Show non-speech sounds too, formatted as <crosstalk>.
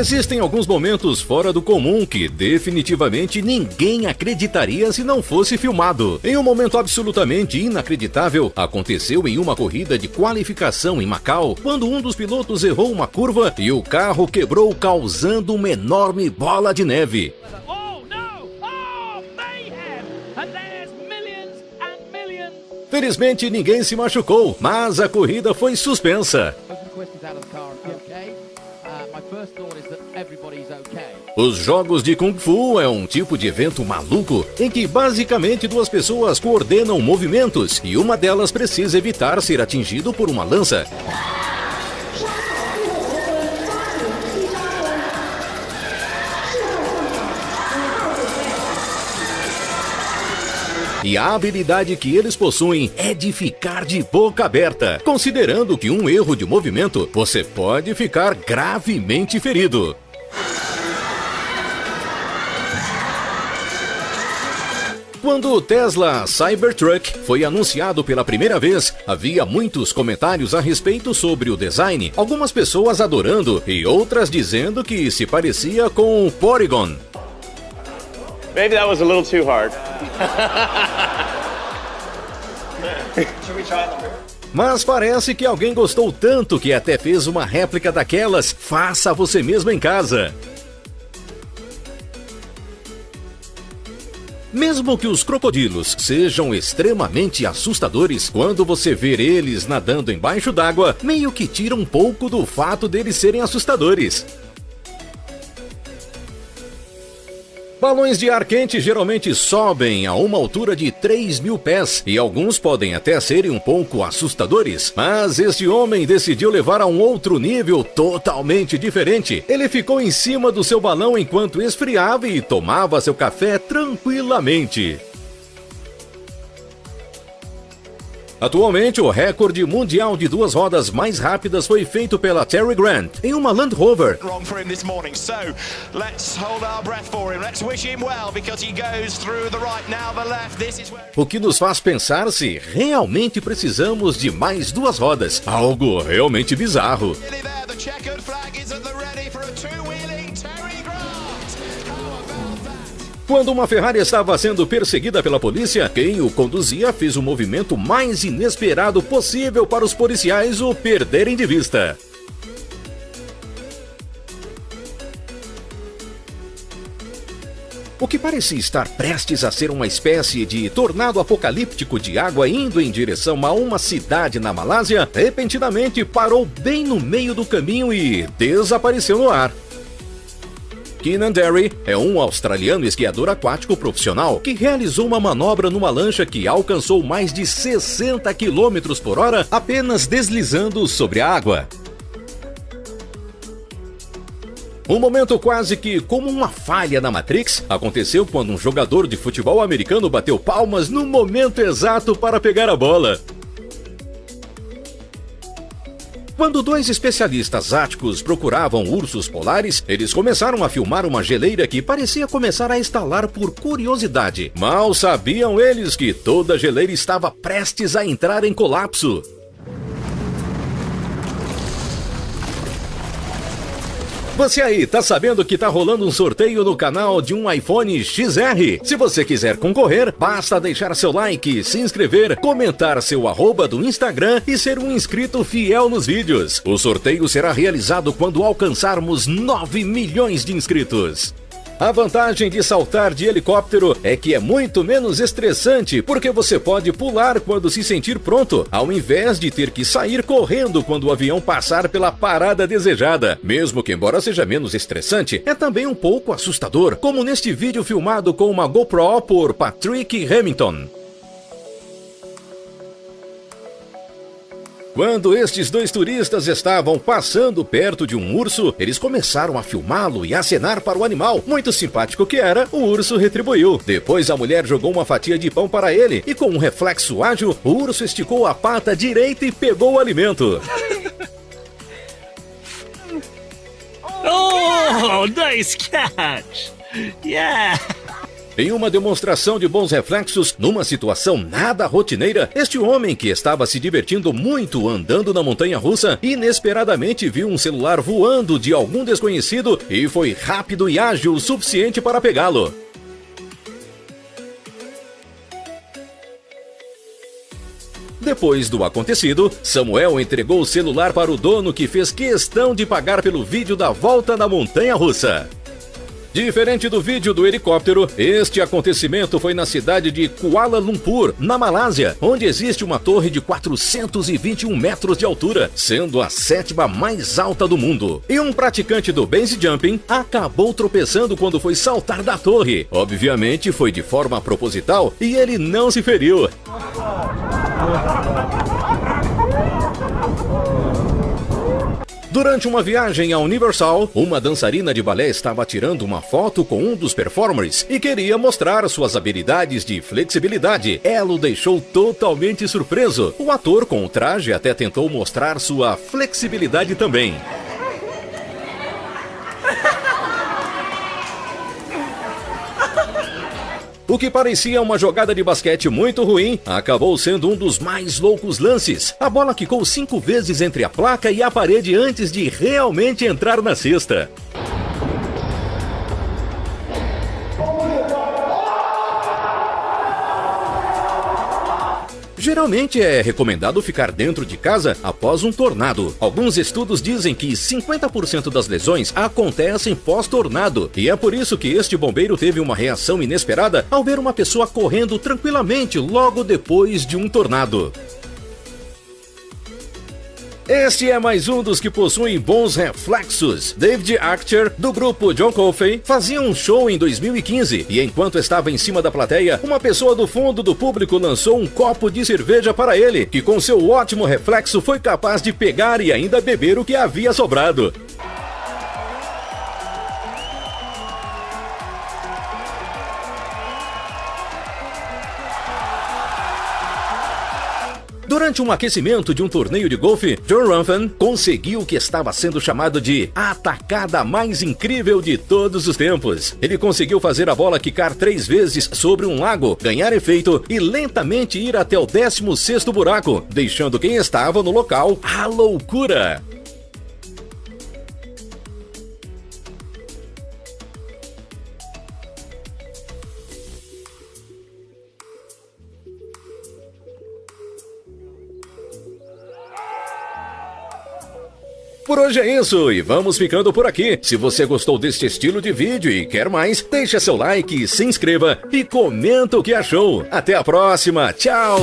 Existem alguns momentos fora do comum que definitivamente ninguém acreditaria se não fosse filmado. Em um momento absolutamente inacreditável, aconteceu em uma corrida de qualificação em Macau, quando um dos pilotos errou uma curva e o carro quebrou, causando uma enorme bola de neve. Oh! Oh. Felizmente ninguém se machucou, mas a corrida foi suspensa. Os jogos de Kung Fu é um tipo de evento maluco em que basicamente duas pessoas coordenam movimentos e uma delas precisa evitar ser atingido por uma lança. E a habilidade que eles possuem é de ficar de boca aberta, considerando que um erro de movimento você pode ficar gravemente ferido. Quando o Tesla Cybertruck foi anunciado pela primeira vez, havia muitos comentários a respeito sobre o design, algumas pessoas adorando e outras dizendo que se parecia com o Porygon. Maybe that was a little too hard. Mas parece que alguém gostou tanto que até fez uma réplica daquelas. Faça você mesmo em casa. Mesmo que os crocodilos sejam extremamente assustadores, quando você ver eles nadando embaixo d'água, meio que tira um pouco do fato deles serem assustadores. Balões de ar quente geralmente sobem a uma altura de 3 mil pés e alguns podem até serem um pouco assustadores. Mas este homem decidiu levar a um outro nível totalmente diferente. Ele ficou em cima do seu balão enquanto esfriava e tomava seu café tranquilamente. Atualmente, o recorde mundial de duas rodas mais rápidas foi feito pela Terry Grant em uma Land Rover. O que nos faz pensar se realmente precisamos de mais duas rodas. Algo realmente bizarro. Quando uma Ferrari estava sendo perseguida pela polícia, quem o conduzia fez o movimento mais inesperado possível para os policiais o perderem de vista. O que parecia estar prestes a ser uma espécie de tornado apocalíptico de água indo em direção a uma cidade na Malásia, repentinamente parou bem no meio do caminho e desapareceu no ar. Keenan Derry é um australiano esquiador aquático profissional que realizou uma manobra numa lancha que alcançou mais de 60 km por hora apenas deslizando sobre a água. Um momento quase que como uma falha na Matrix aconteceu quando um jogador de futebol americano bateu palmas no momento exato para pegar a bola. Quando dois especialistas áticos procuravam ursos polares, eles começaram a filmar uma geleira que parecia começar a estalar por curiosidade. Mal sabiam eles que toda geleira estava prestes a entrar em colapso. Você aí, tá sabendo que tá rolando um sorteio no canal de um iPhone XR? Se você quiser concorrer, basta deixar seu like, se inscrever, comentar seu arroba do Instagram e ser um inscrito fiel nos vídeos. O sorteio será realizado quando alcançarmos 9 milhões de inscritos. A vantagem de saltar de helicóptero é que é muito menos estressante, porque você pode pular quando se sentir pronto, ao invés de ter que sair correndo quando o avião passar pela parada desejada. Mesmo que, embora seja menos estressante, é também um pouco assustador, como neste vídeo filmado com uma GoPro por Patrick Hamilton. Quando estes dois turistas estavam passando perto de um urso, eles começaram a filmá-lo e acenar para o animal. Muito simpático que era, o urso retribuiu. Depois a mulher jogou uma fatia de pão para ele e, com um reflexo ágil, o urso esticou a pata direita e pegou o alimento. <laughs> Oh, nice catch! Yeah! Em uma demonstração de bons reflexos, numa situação nada rotineira, este homem que estava se divertindo muito andando na montanha russa, inesperadamente viu um celular voando de algum desconhecido e foi rápido e ágil o suficiente para pegá-lo. Depois do acontecido, Samuel entregou o celular para o dono que fez questão de pagar pelo vídeo da volta na montanha russa. Diferente do vídeo do helicóptero, este acontecimento foi na cidade de Kuala Lumpur, na Malásia, onde existe uma torre de 421 metros de altura, sendo a sétima mais alta do mundo. E um praticante do base jumping acabou tropeçando quando foi saltar da torre. Obviamente foi de forma proposital e ele não se feriu. Durante uma viagem à Universal, uma dançarina de balé estava tirando uma foto com um dos performers e queria mostrar suas habilidades de flexibilidade. Ela o deixou totalmente surpreso. O ator com o traje até tentou mostrar sua flexibilidade também. O que parecia uma jogada de basquete muito ruim, acabou sendo um dos mais loucos lances. A bola quicou cinco vezes entre a placa e a parede antes de realmente entrar na cesta. Geralmente é recomendado ficar dentro de casa após um tornado. Alguns estudos dizem que 50% das lesões acontecem pós-tornado, e é por isso que este bombeiro teve uma reação inesperada ao ver uma pessoa correndo tranquilamente logo depois de um tornado. Este é mais um dos que possuem bons reflexos. David Archer, do grupo John Coffey, fazia um show em 2015 e enquanto estava em cima da plateia, uma pessoa do fundo do público lançou um copo de cerveja para ele, que com seu ótimo reflexo foi capaz de pegar e ainda beber o que havia sobrado. Durante um aquecimento de um torneio de golfe, John Ruffin conseguiu o que estava sendo chamado de a atacada mais incrível de todos os tempos. Ele conseguiu fazer a bola quicar três vezes sobre um lago, ganhar efeito e lentamente ir até o 16º buraco, deixando quem estava no local à loucura. Por hoje é isso e vamos ficando por aqui. Se você gostou deste estilo de vídeo e quer mais, deixa seu like, se inscreva e comenta o que achou. Até a próxima, tchau!